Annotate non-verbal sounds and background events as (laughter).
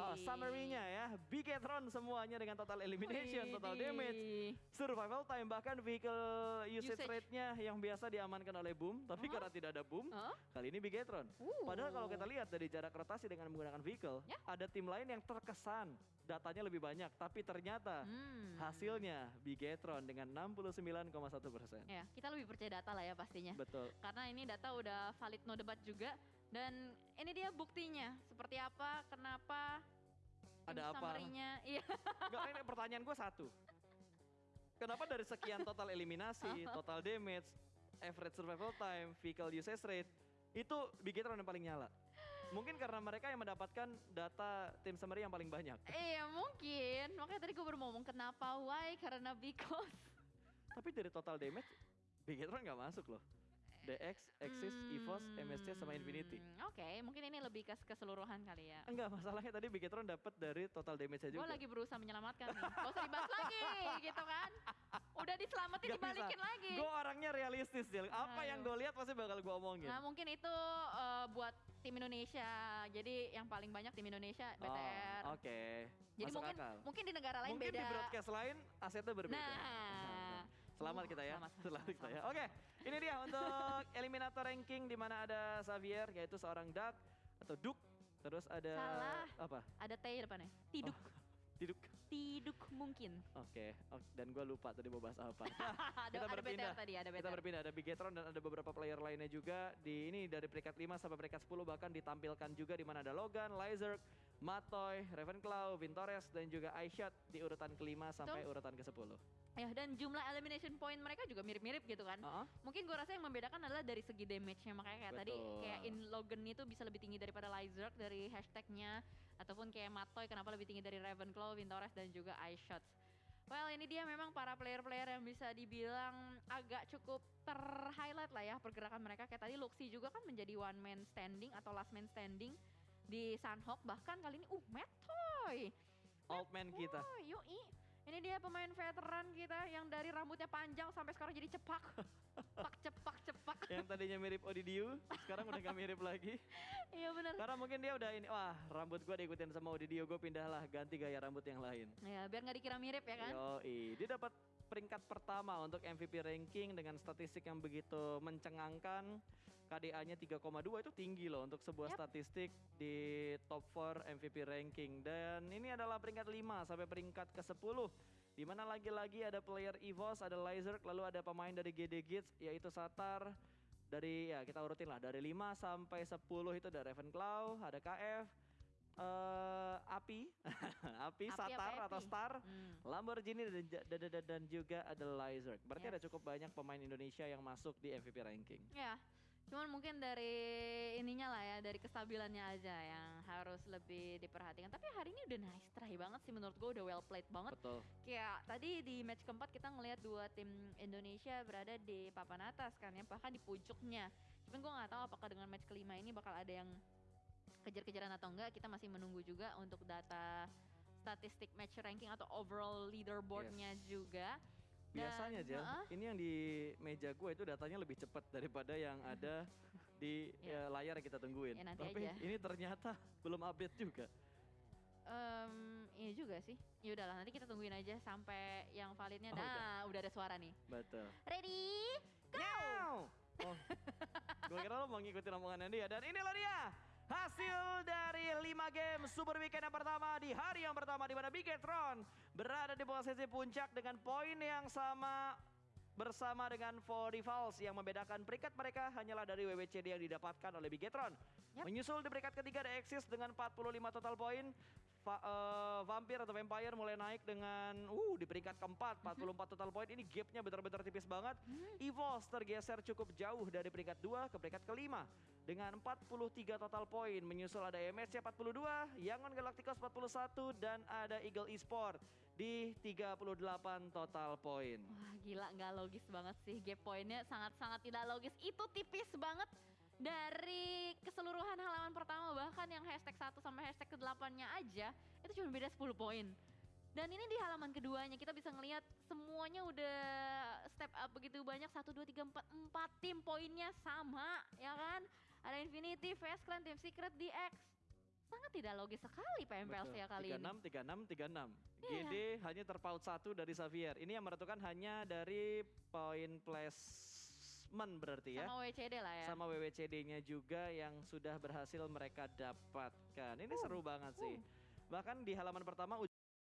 Oh, summary-nya ya, Bigetron semuanya dengan total elimination, Wih, total damage, survival time, bahkan vehicle usage, Usage. rate-nya yang biasa diamankan oleh Boom, tapi Huh? karena tidak ada Boom, Huh? kali ini Bigetron. Uh. Padahal kalau kita lihat dari jarak rotasi dengan menggunakan vehicle, Ya. ada tim lain yang terkesan datanya lebih banyak, tapi ternyata Hmm. hasilnya Bigetron dengan 69,1 persen. Ya, kita lebih percaya data lah ya pastinya. Betul. Karena ini data udah valid no debat juga. Dan ini dia buktinya. Seperti apa, kenapa, Ada apa? (laughs) Iya. Enggak, ini pertanyaan gue satu. Kenapa dari sekian total eliminasi, (laughs) total damage, average survival time, vehicle usage rate, itu Bigetron yang paling nyala? Mungkin karena mereka yang mendapatkan data tim summary yang paling banyak. Iya mungkin. Makanya tadi gue baru ngomong kenapa, why, karena because. Tapi dari total damage, Bigetron nggak masuk loh. DX, Axis, EVOS, MSC, sama Infinity. Hmm, Oke, mungkin ini lebih ke keseluruhan kali ya. Enggak, masalahnya tadi Bigetron dapat dari total damage Gue juga. lagi berusaha menyelamatkan nih. Gak usah dibahas lagi gitu kan. Udah diselamatin Nggak dibalikin bisa. lagi. Gue orangnya realistis, Jel. Apa yang gue lihat pasti bakal gue omongin. Nah mungkin itu eh, buat tim Indonesia. Jadi yang paling banyak tim Indonesia BTR. Oh, Oke, Jadi masuk mungkin akal. mungkin di negara lain Mungkin beda. di broadcast lain asetnya berbeda. Nah. Selamat kita ya. selamat, selamat, Selamat kita ya. Oke, ini dia untuk (laughs) eliminator ranking di mana ada Xavier yaitu seorang Duck atau Duk. Terus ada Salah. apa? Ada T depannya. Tiduk. Oh, Diduk. Tiduk mungkin. Oke, oke. dan gue lupa tadi mau bahas apa. (laughs) ada, kita ada berpindah. Tadi, ada Kita berpindah ada Bigetron dan ada beberapa player lainnya juga di ini dari peringkat 5 sampai peringkat 10 bahkan ditampilkan juga di mana ada Logan, Lizard, Matoy, Ravenclaw, Vintores dan juga iShot di urutan kelima sampai Betul. urutan ke-10. Ya dan jumlah elimination point mereka juga mirip-mirip gitu kan. Uh-uh. Mungkin gue rasa yang membedakan adalah dari segi damage-nya makanya kayak tadi Betul. kayak in Logan itu bisa lebih tinggi daripada Lizard dari hashtagnya ataupun kayak Matoy kenapa lebih tinggi dari Ravenclaw, Vintores dan juga iShots. Well ini dia memang para player-player yang bisa dibilang agak cukup ter-highlight lah ya pergerakan mereka. Kayak tadi Luxi juga kan menjadi one man standing atau last man standing di Sunhawk. Bahkan kali ini uh Matoy. Old man kita. Yoi. Ini dia pemain veteran kita yang dari rambutnya panjang sampai sekarang jadi cepak. (laughs) Cepak, cepak, cepak. yang tadinya mirip Odidiu, sekarang udah gak mirip lagi. (laughs) Iya benar. Karena mungkin dia udah ini, wah rambut gua diikutin sama Odidiu, gue pindahlah ganti gaya rambut yang lain. Ya, biar nggak dikira mirip ya kan? Yoi, dia dapat peringkat pertama untuk MVP ranking dengan statistik yang begitu mencengangkan. KDA-nya 3,2 itu tinggi loh untuk sebuah Yap. statistik di top 4 MVP ranking. Dan ini adalah peringkat 5 sampai peringkat ke-10. Di mana lagi-lagi ada player EVOS, ada Lizard, lalu ada pemain dari GD Gits yaitu Satar. Dari ya kita urutin lah dari 5 sampai 10 itu ada Ravenclaw, ada KF, eh Api, (laughs) Api, Api Satar apa atau Api? Star, Hmm. Lamborghini dan, dan, dan, dan juga ada Lizard. Berarti Yes. ada cukup banyak pemain Indonesia yang masuk di MVP ranking. Ya, cuman mungkin dari ininya lah ya, dari kestabilannya aja yang harus lebih diperhatikan. Tapi hari ini udah nice try banget sih menurut gue udah well played banget. Betul. Kayak tadi di match keempat kita ngelihat dua tim Indonesia berada di papan atas kan ya, bahkan di pucuknya. Cuman gue nggak tahu apakah dengan match kelima ini bakal ada yang kejar-kejaran atau enggak. Kita masih menunggu juga untuk data statistik match ranking atau overall leaderboardnya juga. Dan- Biasanya Jel, Heeh. ini yang di meja gue itu datanya lebih cepat daripada yang (laughs) ada di Ya. eh, layar yang kita tungguin. Ya, nanti Tapi aja. ini ternyata (laughs) belum update juga. Em, iya juga sih. Ya udahlah nanti kita tungguin aja sampai yang validnya. Oh, nah, udah. ada suara nih. Betul. Ready? Go! Oh, gue kira lo mau ngikutin omongannya dia. Dan inilah dia dari 5 game Super Weekend yang pertama di hari yang pertama di mana Bigetron berada di posisi puncak dengan poin yang sama bersama dengan Forivals yang membedakan peringkat mereka hanyalah dari WWCD yang didapatkan oleh Bigetron. Yap. Menyusul di peringkat ketiga ada Exis dengan 45 total poin. Va- eh, Vampir atau Vampire mulai naik dengan uh di peringkat keempat 44 total poin. Ini gapnya benar-benar tipis banget. Evos tergeser cukup jauh dari peringkat 2 ke peringkat kelima dengan 43 total poin. Menyusul ada MSC 42, Yangon Galacticos 41 dan ada Eagle Esport di 38 total poin. Wah gila nggak logis banget sih gap poinnya sangat-sangat tidak logis. Itu tipis banget dari keseluruhan halaman pertama bahkan yang hashtag 1 sampai hashtag ke-8-nya aja itu cuma beda 10 poin. Dan ini di halaman keduanya kita bisa ngelihat semuanya udah step up begitu banyak 1 2 3 4 4 tim poinnya sama ya kan? Ada Infinity, Fast Clan, Team Secret, DX sangat tidak logis sekali PMPLC ya kali ini. 36, 36, 36. Iya. GD hanya terpaut satu dari Xavier. Ini yang menentukan hanya dari poin placement berarti ya. Sama WCD lah ya. Sama WWCD-nya juga yang sudah berhasil mereka dapatkan. Ini Uh, seru banget sih. Bahkan di halaman pertama